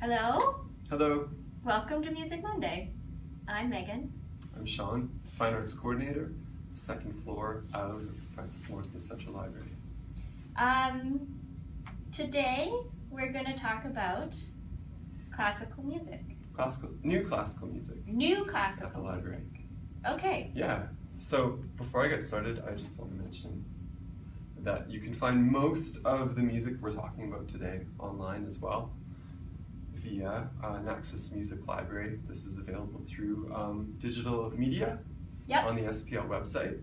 Hello, Hello, welcome to Music Monday. I'm Megan. I'm Sean, Fine Arts Coordinator, second floor of Frances Morrison Central Library. Um, today we're going to talk about classical music, Classical, new classical music new classical at the library. music. Okay, Yeah, so before I get started, I just want to mention that you can find most of the music we're talking about today online as well via uh, Naxos Music Library. This is available through um, digital media Yep. on the SPL website.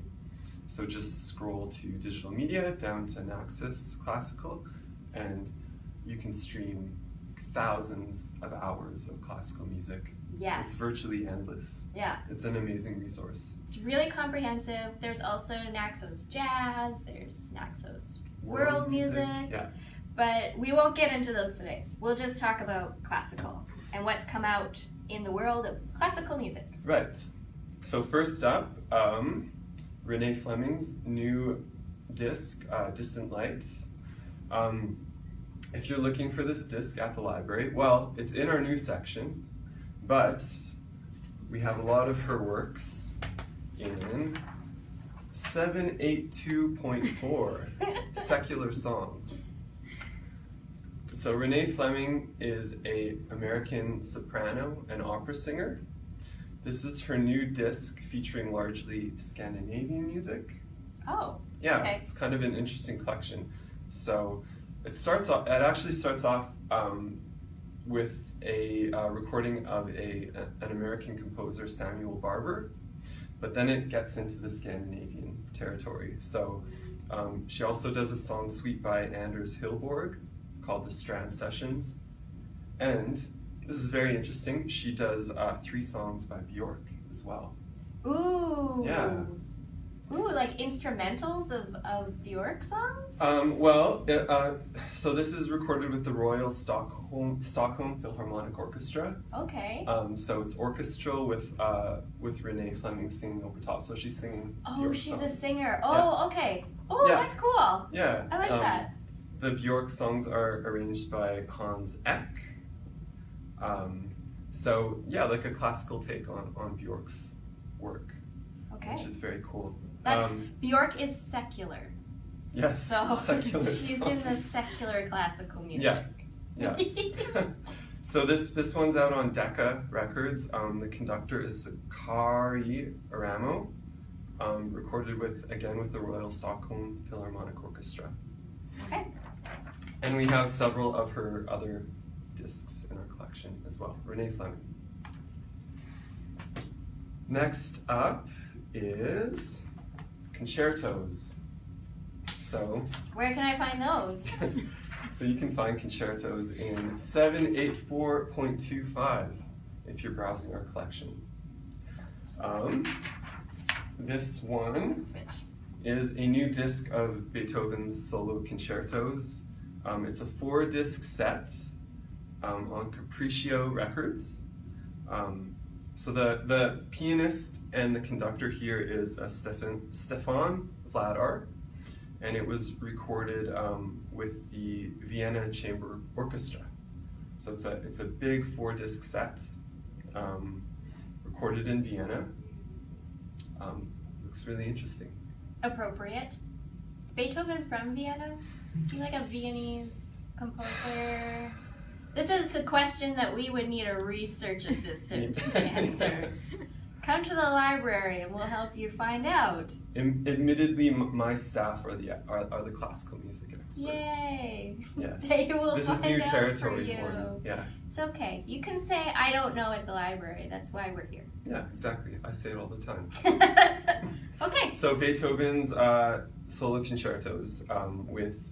So just scroll to digital media down to Naxos Classical and you can stream thousands of hours of classical music. yes. It's virtually endless. Yeah, It's an amazing resource. it's really comprehensive. There's also Naxos Jazz, there's Naxos World music. Yeah. But we won't get into those today. We'll just talk about classical and what's come out in the world of classical music. Right. So first up, um, Renee Fleming's new disc, uh, Distant Light. Um, if you're looking for this disc at the library, well, it's in our new section, but we have a lot of her works in 782.4 secular songs. So Renee Fleming is a American soprano and opera singer. This is her new disc featuring largely Scandinavian music. Oh, Yeah, Okay. it's kind of an interesting collection. So it starts off. It actually starts off um, with a uh, recording of a, a- an American composer, Samuel Barber, but then it gets into the Scandinavian territory. So um, she also does a song suite by Anders Hillborg called the Strand Sessions, and this is very interesting. She does uh, three songs by Bjork as well. ooh. Yeah. Ooh, like instrumentals of, of Bjork songs? Um, well, it, uh, so this is recorded with the Royal Stockholm Stockholm Philharmonic Orchestra. Okay. Um, so it's orchestral with uh, with Renee Fleming singing over top. So she's singing. Oh, Bjork she's a singer. Oh, okay. Oh, Yeah. that's cool. Yeah. I like um, that. The Bjork songs are arranged by Hans Ek. Um, so yeah, like a classical take on on Bjork's work, Okay. which is very cool. That's Um, Bjork is secular. yes, So secular she's in the secular classical music. Yeah. Yeah. so this this one's out on Decca Records. Um, the conductor is Sakari Oramo, um, recorded with again with the Royal Stockholm Philharmonic Orchestra. okay. And we have several of her other discs in our collection as well. Renee Fleming. Next up is concertos. So Where can I find those? so you can find concertos in 784.25 if you're browsing our collection. Um, this one Switch. Is a new disc of Beethoven's solo concertos. Um, it's a four disc set um, on Capriccio Records. Um, so the, the pianist and the conductor here is uh, Stefan, Stefan Vladar, and it was recorded um, with the Vienna Chamber Orchestra. So it's a, it's a big four disc set, um, recorded in Vienna. Um, looks really interesting. Appropriate. Is Beethoven from Vienna? Is he like a Viennese composer? This is a question that we would need a research assistant to answer. Come to the library and we'll help you find out. Am- Admittedly, m- my staff are the are, are the classical music experts. Yay! Yes. They will this is new territory for you. me. Yeah, It's okay. You can say I don't know at the library. That's why we're here. yeah, exactly. I say it all the time. okay. So Beethoven's uh, solo concertos um, with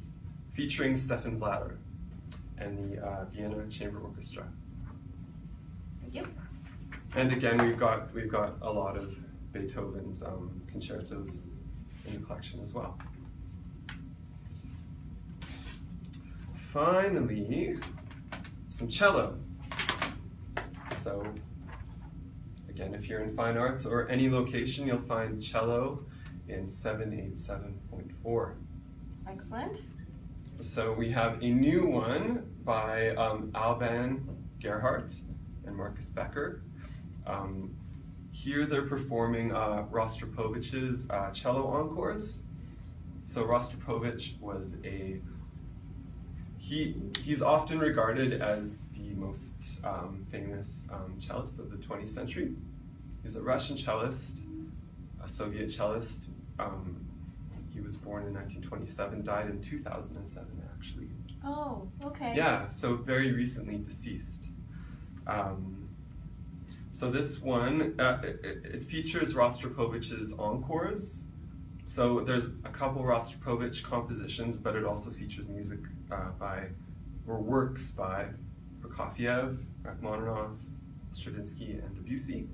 featuring Stefan Vladar and the uh, Vienna Chamber Orchestra. Thank you. And again, we've got we've got a lot of Beethoven's um, concertos in the collection as well. Finally, some cello. So, again, if you're in fine arts or any location, you'll find cello in 787.4. Excellent. So we have a new one by um, Alban Gerhardt and Markus Becker. Um, here they're performing uh, Rostropovich's uh, cello encores. So Rostropovich was a he he's often regarded as the most um, famous um, cellist of the 20th century. He's a Russian cellist, a Soviet cellist. Um, he was born in 1927, died in 2007, actually. Oh, okay. Yeah, so very recently deceased. Um, so this one, uh, it, it features Rostropovich's encores. So there's a couple Rostropovich compositions, but it also features music uh, by, or works by Prokofiev, Rachmaninoff, Stravinsky, and Debussy.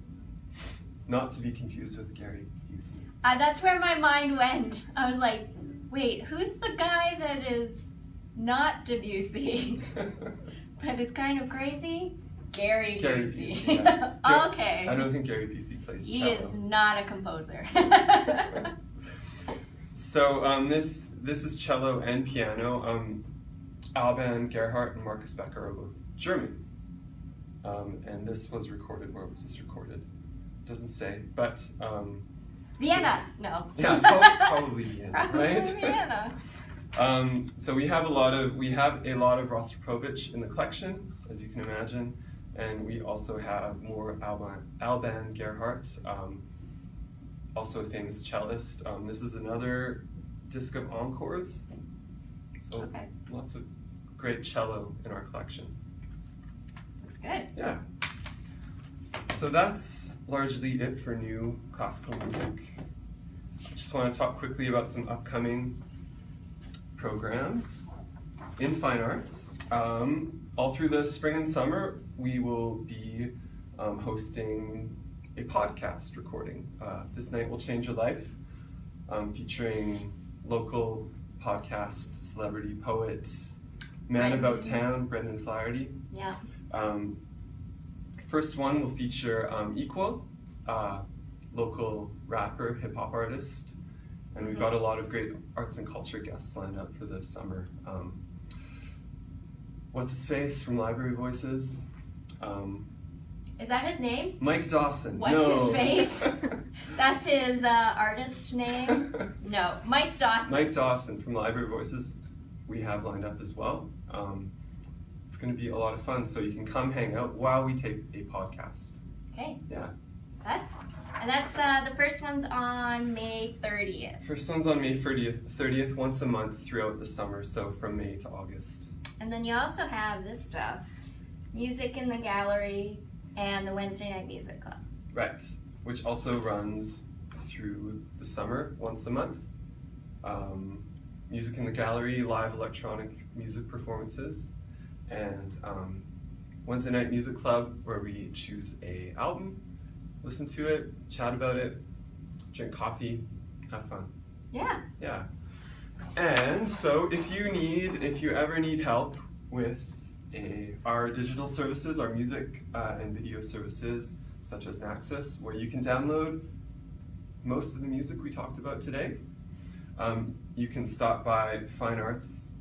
Not to be confused with Gary Busey. Uh, that's where my mind went. I was like, wait, who's the guy that is not Debussy, but is kind of crazy? Gary, Gary Busey. Busey, yeah. Gar- okay. I don't think Gary Busey plays he cello. is not a composer. So um, this this is cello and piano. Um, Alban Gerhardt and Markus Becker are both German, um, and this was recorded. Where was this recorded? Doesn't say, but um, Vienna. No. yeah, probably Vienna, Probably right? Vienna. Um, so we have a lot of we have a lot of Rostropovich in the collection, as you can imagine, and we also have more Alban, Alban Gerhardt, um, also a famous cellist. Um, this is another disc of encores, so Okay. lots of great cello in our collection. Looks good. Yeah. So that's largely it for new classical music. I just want to talk quickly about some upcoming programs in fine arts. Um, all through the spring and summer, we will be um, hosting a podcast recording. Uh, this night will change your life, um, featuring local podcast celebrity poet, man about town, Brendan Flaherty. Yeah. Um, first one will feature um, Equal, uh, local rapper, hip hop artist, and we've got a lot of great arts and culture guests lined up for the summer. Um, what's his face from Library Voices? Um, Is that his name? Mike Dawson. What's no. his face? That's his uh, artist name. No, Mike Dawson. Mike Dawson from Library Voices, we have lined up as well. Um, it's going to be a lot of fun, so you can come hang out while we tape a podcast. Okay. Yeah. That's and that's uh, the first one's on May 30th. First one's on May 30th, 30th, once a month throughout the summer, so from May to August. And then you also have this stuff, music in the gallery and the Wednesday night music club. Right, which also runs through the summer, once a month. Um, music in the gallery, live electronic music performances, and um, Wednesday night music club, where we choose a album, listen to it, chat about it, drink coffee, have fun. Yeah. Yeah. And so if you need, if you ever need help with a, our digital services, our music uh, and video services, such as Naxos, where you can download most of the music we talked about today, um, you can stop by Fine Arts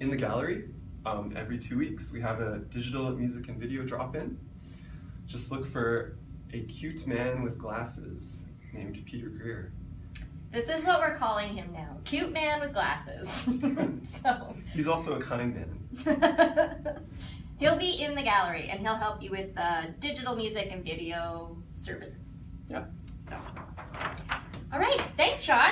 in the gallery um, every two weeks. We have a digital music and video drop-in. Just look for a cute man with glasses named Peter Greer. This is what we're calling him. Cute man with glasses. so He's also a kind man. he'll be in the gallery and he'll help you with uh, digital music and video services. Yeah. So. All right. Thanks, Sean.